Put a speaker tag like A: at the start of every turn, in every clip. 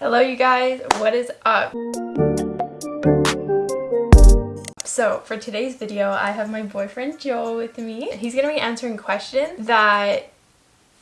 A: Hello you guys, what is up? So for today's video, I have my boyfriend Joel with me. He's gonna be answering questions that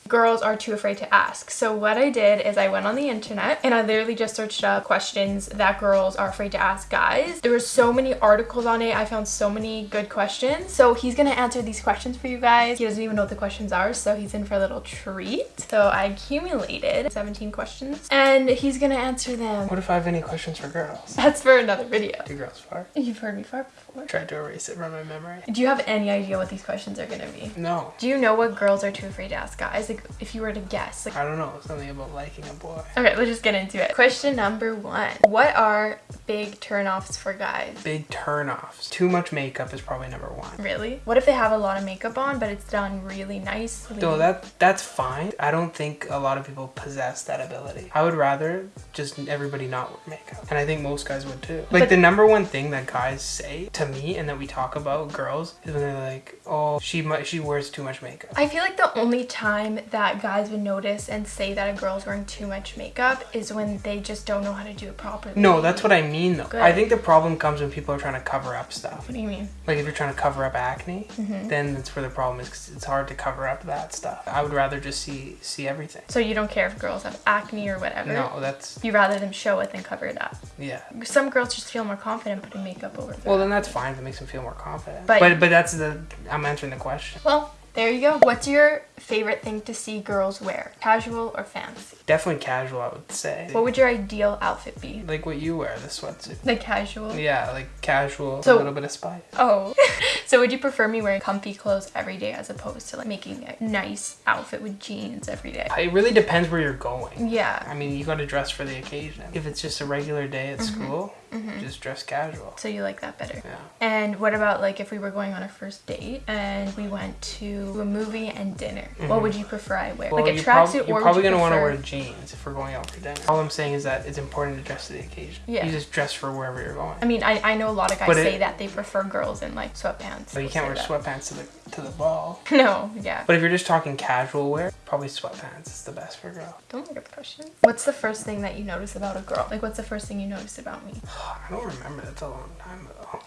A: girls are too afraid to ask. So what I did is I went on the internet and I literally just searched up questions that girls are afraid to ask guys. There were so many articles on it. I found so many good questions. So he's gonna answer these questions for you guys. He doesn't even know what the questions are, so he's in for a little treat. So I accumulated 17 questions and he's gonna answer them.
B: What if I have any questions for girls?
A: That's for another video.
B: Do girls fart?
A: You've heard me fart before.
B: I Tried to erase it from my memory.
A: Do you have any idea what these questions are gonna be?
B: No.
A: Do you know what girls are too afraid to ask guys? Like if you were to guess. Like
B: I don't know. Something about liking a boy.
A: Okay, let's just get into it. Question number one. What are big turnoffs for guys?
B: Big turnoffs. Too much makeup is probably number one.
A: Really? What if they have a lot of makeup on, but it's done really nicely?
B: Though that that's fine. I don't think a lot of people possess that ability. I would rather just everybody not wear makeup, and I think most guys would too. Like
A: But-
B: the number one thing that guys say to me and that we talk about girls is when they're like, "Oh, she she wears too much makeup."
A: I feel like the only time that guys would notice and say that a girl's wearing too much makeup is when they just don't know how to do it properly.
B: No, that's what I mean though.
A: Good.
B: I think the problem comes when people are trying to cover up stuff.
A: What do you mean?
B: Like if you're trying to cover up acne,
A: Mm-hmm.
B: then that's where the problem is because it's hard to cover up that stuff. I would rather just see see everything.
A: So you don't care if girls have acne or whatever?
B: No, that's
A: You rather them show it than cover it up.
B: yeah.
A: Some girls just feel more confident putting makeup over
B: Well, then that's fine if it makes them feel more confident.
A: But-
B: But but, that's the I'm answering the question.
A: Well, there you go. What's your favorite thing to see girls wear? Casual or fancy?
B: Definitely casual, I would say.
A: What would your ideal outfit be?
B: like what you wear, the sweatsuit.
A: Like casual?
B: Yeah, like casual,
A: So-
B: a little bit of spice.
A: Oh. so would you prefer me wearing comfy clothes every day as opposed to like making a nice outfit with jeans every day?
B: It really depends where you're going.
A: Yeah.
B: I mean, you got to dress for the occasion. If it's just a regular day at mm-hmm. school, mm-hmm. just dress casual.
A: So you like that better?
B: Yeah.
A: And what about like if we were going on a first date and we went to a movie and dinner? What would you prefer I wear? like a
B: Mm-hmm. you're, you're
A: or
B: probably gonna want to wear jeans if we're going out for dinner. All I'm saying is that it's important to dress to the occasion.
A: Yeah.
B: You just dress for wherever you're going.
A: I mean, I, I know a lot of guys
B: it-
A: say that they prefer girls in like sweatpants.
B: But you can't wear
A: say
B: sweatpants to the to the ball.
A: No, yeah.
B: But if you're just talking casual wear, probably sweatpants is the best for a girl.
A: Don't look at the question. What's the first thing that you notice about a girl? Like, what's the first thing you notice about me?
B: I don't remember. That's a long time ago.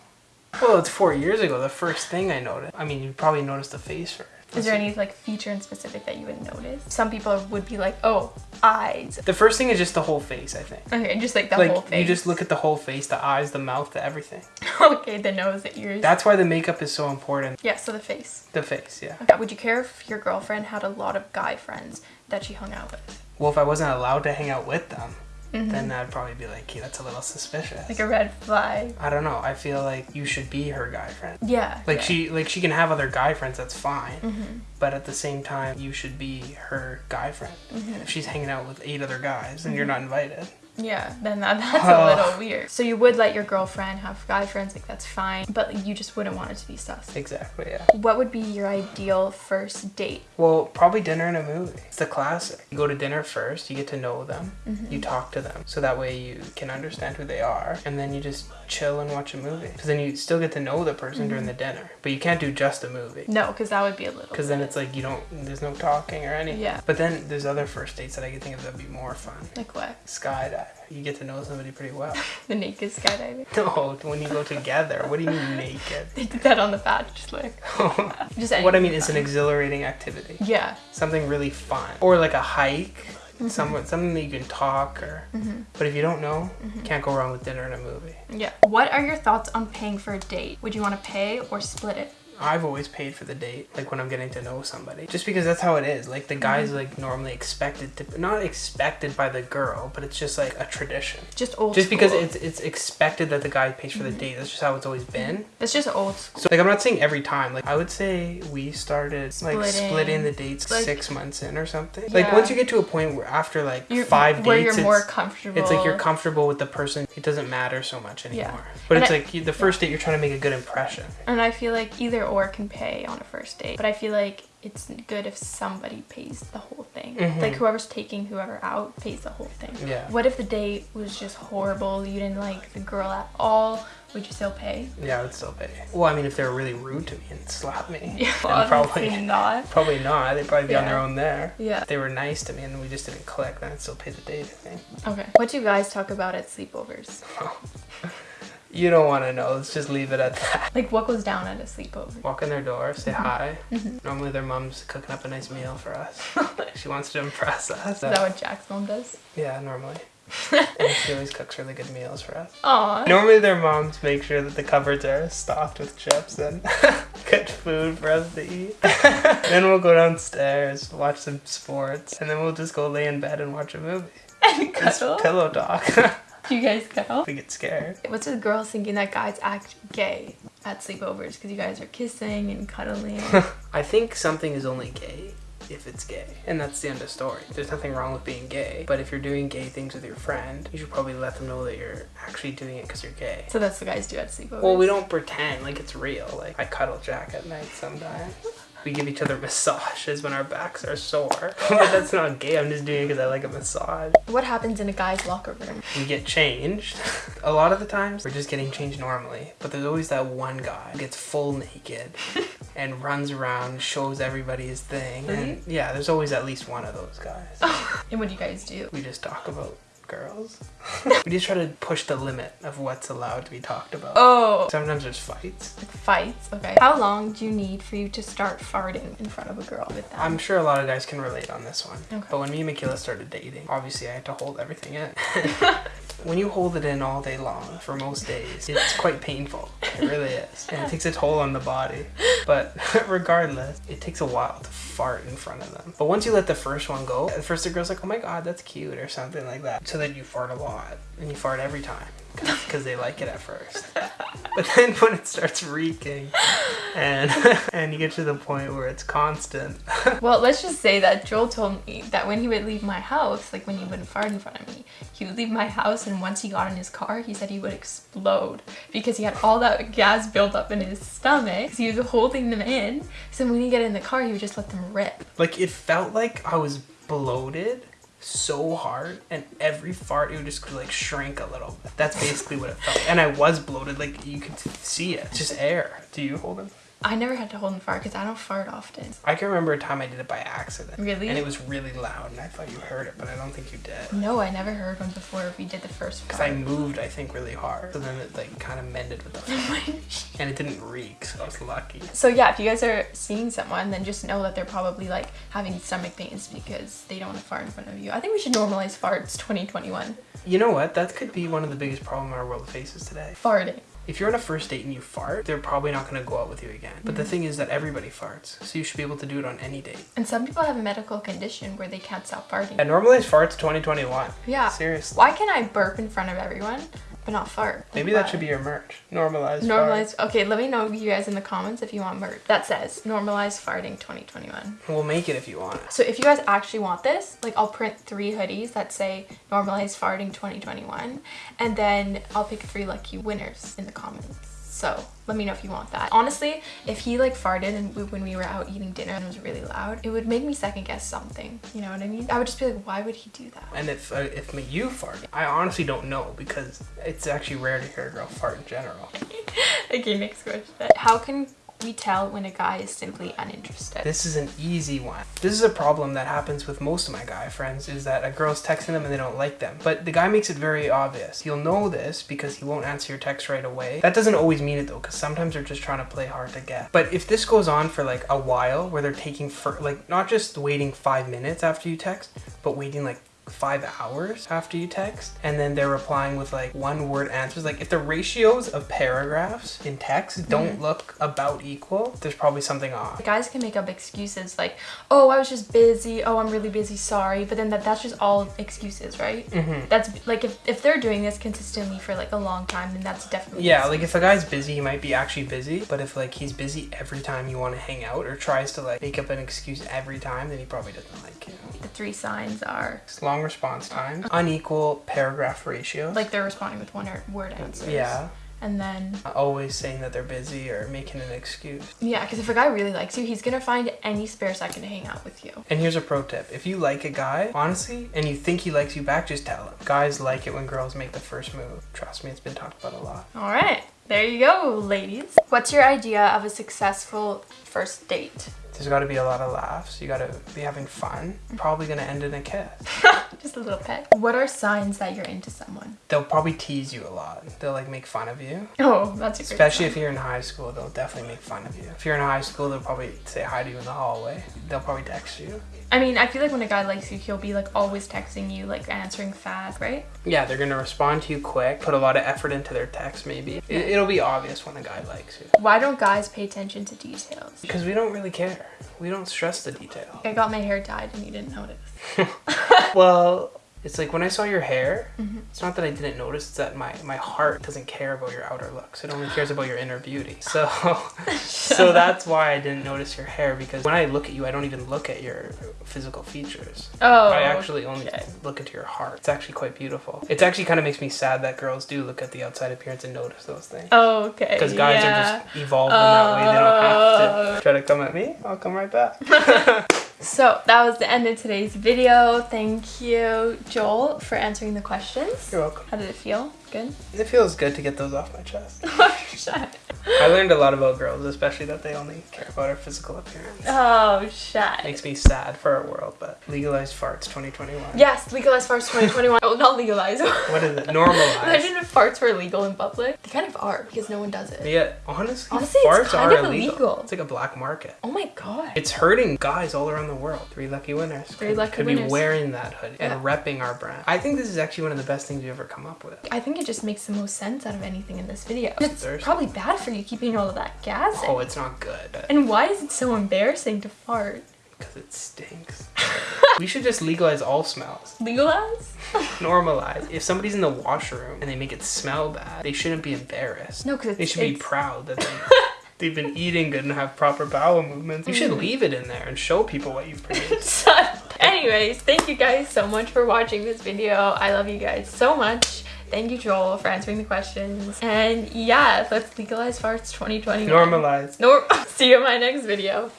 B: Well, it's four years ago. The first thing I noticed. I mean, you probably noticed the face first.
A: Is there any like feature in specific that you would notice? Some people would be like, oh, eyes.
B: The first thing is just the whole face. I think.
A: Okay, just like the
B: like
A: whole face.
B: you just look at the whole face, the eyes, the mouth, the everything.
A: okay, the nose, the ears.
B: That's why the makeup is so important.
A: yeah, so the face.
B: The face, yeah.
A: Okay. Would you care if your girlfriend had a lot of guy friends that she hung out with?
B: Well, if I wasn't allowed to hang out with them, then I'd probably be like, "Okay, that's a little suspicious."
A: Mm-hmm. Like a red flag.
B: I don't know. I feel like you should be her guy friend.
A: Yeah.
B: Like
A: yeah.
B: she, like she can have other guy friends. That's fine.
A: Mm-hmm.
B: But at the same time, you should be her guy friend.
A: Mm-hmm.
B: If she's hanging out with eight other guys and you're not invited,
A: Yeah, then that, that's a little weird. So you would let your girlfriend have guy friends, like that's fine, but you just wouldn't want it to be sus.
B: exactly, yeah.
A: What would be your ideal first date?
B: Well, probably dinner and a movie. It's the classic. You go to dinner first, you get to know them,
A: Mm-hmm.
B: you talk to them, so that way you can understand who they are, and then you just chill and watch a movie. Because then you still get to know the person during the
A: Mm-hmm.
B: dinner, but you can't do just a movie.
A: No, because that would be a little.
B: Because then it's like you don't, there's no talking or anything.
A: Yeah.
B: But then there's other first dates that I can think of that'd be more fun.
A: like what?
B: Skydive. You get to know somebody pretty well.
A: The naked skydiving.
B: no, when you go together. What do you mean naked?
A: They did that on the Bachelor. Just
B: what I mean is an exhilarating activity.
A: Yeah.
B: Something really fun. Or like a hike.
A: Mm-hmm.
B: Somewhat, something that you can talk or. But if you don't know, you can't go wrong with dinner and a movie.
A: Yeah. What are your thoughts on paying for a date? Would you want to pay or split it?
B: I've always paid for the date, like when I'm getting to know somebody, just because that's how it is. Like the guy's mm-hmm. like normally expected to, not expected by the girl, but it's just like a tradition.
A: Just old
B: Just because
A: school.
B: it's it's expected that the guy pays for the mm-hmm. date. That's just how it's always been. Mm-hmm.
A: It's just old school.
B: So like I'm not saying every time. Like I would say we started like
A: Splitting.
B: splitting the dates
A: Like-
B: six months in or something. Like once you get to a point where after like
A: You're,
B: five
A: where
B: dates,
A: you're more comfortable.
B: it's like you're comfortable with the person. It doesn't matter so much anymore.
A: Yeah.
B: But
A: And
B: it's
A: I-
B: like you, the first date you're trying to make a good impression.
A: And I feel like either or can pay on a first date. But I feel like it's good if somebody pays the whole thing.
B: Mhm.
A: Like whoever's taking whoever out pays the whole thing.
B: Yeah.
A: What if the date was just horrible? You didn't like the girl at all? Would you still pay?
B: Yeah, I would still pay. Well, I mean, if they were really rude to me and slapped me,
A: Yeah,
B: probably
A: not.
B: probably not. They'd probably be on their own there.
A: Yeah.
B: If they were nice to me and we just didn't click, then I'd still pay the date. I think.
A: Okay. What do you guys talk about at sleepovers?
B: You don't want to know. Let's just leave it at that.
A: Like what goes down at a sleepover?
B: Walk in their door, say
A: Mm-hmm.
B: hi. Normally, their mom's cooking up a nice meal for us. she wants to impress us.
A: Is that what Jack's mom does?
B: Yeah, normally. and she always cooks really good meals for us.
A: Aw.
B: Normally, their moms make sure that the cupboards are stocked with chips and good food for us to eat. then we'll go downstairs, watch some sports, and then we'll just go lay in bed and watch a movie.
A: And cuddle?
B: pillow talk.
A: Do you guys cuddle?
B: we get scared.
A: What's with girls thinking that guys act gay at sleepovers because you guys are kissing and cuddling?
B: I think something is only gay if it's gay. And that's the end of story. There's nothing wrong with being gay. But if you're doing gay things with your friend, you should probably let them know that you're actually doing it because you're gay.
A: so that's what guys do at sleepovers.
B: Well, we don't pretend like it's real. Like, I cuddle Jack at night sometimes. We give each other massages when our backs are sore. but that's not gay. I'm just doing it because I like a massage.
A: What happens in a guy's locker room?
B: We get changed. A lot of the times, we're just getting changed normally. But there's always that one guy who gets full naked and runs around, shows everybody his thing. And yeah, there's always at least one of those guys.
A: And what do you guys do?
B: We just talk about girls. we just try to push the limit of what's allowed to be talked about.
A: Oh,
B: Sometimes there's fights.
A: fights. Okay. How long do you need for you to start farting in front of a girl with that?
B: I'm sure a lot of guys can relate on this one.
A: Okay.
B: But when me and Michaela started dating, obviously I had to hold everything in. when you hold it in all day long for most days, it's quite painful. It really is. And it takes a toll on the body. But regardless, it takes a while to fart in front of them. But once you let the first one go, at first the girl's like, oh my god, that's cute, or something like that. So then you fart a lot. And you fart every time. Because they like it at first. But then when it starts reeking and and you get to the point where it's constant,
A: well, let's just say that Joel told me that when he would leave my house, like when he wouldn't fart in front of me, he would leave my house and once he got in his car, he said he would explode because he had all that gas built up in his stomach. 'cause He was holding them in. So when he get in the car, he would just let them rip.
B: like it felt like I was bloated so hard and every fart it would just like shrink a little. That's basically what it felt. And I was bloated, like you could see it. It's just air. Do you hold it?
A: I never had to hold and fart because I don't fart often.
B: I can remember a time I did it by accident.
A: Really?
B: And it was really loud and I thought you heard it, but I don't think you did.
A: No, I never heard one before we did the first
B: Because I moved, I think, really hard. So then it like kind of mended with the fart. and it didn't reek, so I was lucky.
A: So yeah, if you guys are seeing someone, then just know that they're probably like having stomach pains because they don't want to fart in front of you. I think we should normalize farts 2021.
B: You know what? That could be one of the biggest problems our world faces today.
A: Farting.
B: If you're on a first date and you fart, they're probably not going to go out with you again. But the mm. thing is that everybody farts, so you should be able to do it on any date.
A: And some people have a medical condition where they can't stop farting.
B: And normalize farts 2021.
A: Yeah.
B: Seriously.
A: Why can I burp in front of everyone but not fart?
B: Maybe
A: Why?
B: that should be your merch. Normalize.
A: Normalize. Okay, let me know you guys in the comments if you want merch. That says normalize farting 2021.
B: We'll make it if you want.
A: So if you guys actually want this, like I'll print three hoodies that say normalize farting 2021 and then I'll pick three lucky winners in the comments. So let me know if you want that. Honestly, if he like farted and we, when we were out eating dinner and it was really loud, it would make me second guess something. You know what I mean? I would just be like, why would he do that?
B: And if uh, if me- you fart, I honestly don't know because it's actually rare to hear a girl fart in general.
A: okay, next question. How can we tell when a guy is simply uninterested?
B: This is an easy one. This is a problem that happens with most of my guy friends is that a girl's texting them and they don't like them. But the guy makes it very obvious. You'll know this because he won't answer your text right away. That doesn't always mean it though, because sometimes they're just trying to play hard to get. But if this goes on for like a while where they're taking for like not just waiting five minutes after you text, but waiting like five hours after you text and then they're replying with like one word answers like if the ratios of paragraphs in text don't look about equal there's probably something off
A: Guys can make up excuses like, oh, I was just busy. Oh, I'm really busy. Sorry. But then that, that's just all excuses, right? Mm-hmm. That's like if, if they're doing this consistently for like a long time, then that's definitely
B: Yeah, like if a guy's busy, he might be actually busy. But if like he's busy every time you want to hang out or tries to like make up an excuse every time, then he probably doesn't like you.
A: the three signs are
B: It's long response time, unequal paragraph ratios.
A: like they're responding with one word answers.
B: yeah,
A: and then
B: Always saying that they're busy or making an excuse.
A: yeah, because if a guy really likes you, he's gonna find any spare second to hang out with you.
B: And here's a pro tip. If you like a guy, honestly, and you think he likes you back, just tell him. Guys like it when girls make the first move. Trust me, it's been talked about a lot.
A: All right, there you go, ladies. What's your idea of a successful first date?
B: There's got to be a lot of laughs. You got to be having fun. Probably going to end in a kiss.
A: Just a little peck. What are signs that you're into someone?
B: They'll probably tease you a lot. They'll like make fun of you.
A: Oh, that's a
B: Especially
A: sign.
B: if you're in high school, they'll definitely make fun of you. If you're in high school, they'll probably say hi to you in the hallway. They'll probably text you.
A: I mean, I feel like when a guy likes you, he'll be like always texting you, like answering fast, right?
B: Yeah, they're gonna respond to you quick, put a lot of effort into their text maybe. It, it'll be obvious when a guy likes you.
A: Why don't guys pay attention to details?
B: Because we don't really care. We don't stress the detail.
A: I got my hair dyed and you didn't notice.
B: Well, it's like when I saw your hair,
A: Mm-hmm.
B: it's not that I didn't notice, it's that my, my heart doesn't care about your outer looks. It only cares about your inner beauty. So so that's why I didn't notice your hair because when I look at you, I don't even look at your physical features.
A: Oh,
B: I actually only
A: okay.
B: look into your heart. It's actually quite beautiful. It actually kind of makes me sad that girls do look at the outside appearance and notice those things.
A: Oh, okay.
B: Because guys
A: yeah.
B: are just evolved in that way. They don't have
A: Oh.
B: to try to come at me. I'll come right back.
A: So that was the end of today's video. Thank you, Joel, for answering the questions.
B: You're welcome.
A: How did it feel? Good?
B: It feels good to get those off my chest.
A: shut.
B: I learned a lot about girls, especially that they only care about our physical appearance.
A: Oh, shut.
B: Makes me sad for our world, but legalized farts 2021.
A: Yes, legalized farts 2021. oh, not legalized.
B: What is it? Normalized.
A: Imagine if farts were illegal in public. They kind of are because no one does it.
B: Yeah, honestly,
A: Honestly,
B: farts are illegal.
A: illegal.
B: It's like a black market.
A: Oh my god.
B: It's hurting guys all around the world. Three lucky winners.
A: Three
B: could,
A: lucky
B: could
A: winners.
B: be wearing that hoodie
A: Yeah.
B: and repping our brand. I think this is actually one of the best things we've ever come up with.
A: I think it just makes the most sense out of anything in this video. It's
B: thirsty.
A: probably bad for you keeping all of that gas in.
B: Oh, it's not good
A: And why is it so embarrassing to fart?
B: because it stinks. we should just legalize all smells.
A: Legalize?
B: Normalize. If somebody's in the washroom and they make it smell bad, they shouldn't be embarrassed.
A: No, because
B: They
A: it's,
B: should be proud that they, they've been eating good and have proper bowel movements. You
A: Mm.
B: should leave it in there and show people what you've produced.
A: Anyways, thank you guys so much for watching this video. I love you guys so much. Thank you, Joel, for answering the questions. And yeah, let's legalize farts 2021.
B: Normalize.
A: Nor- See you in my next video.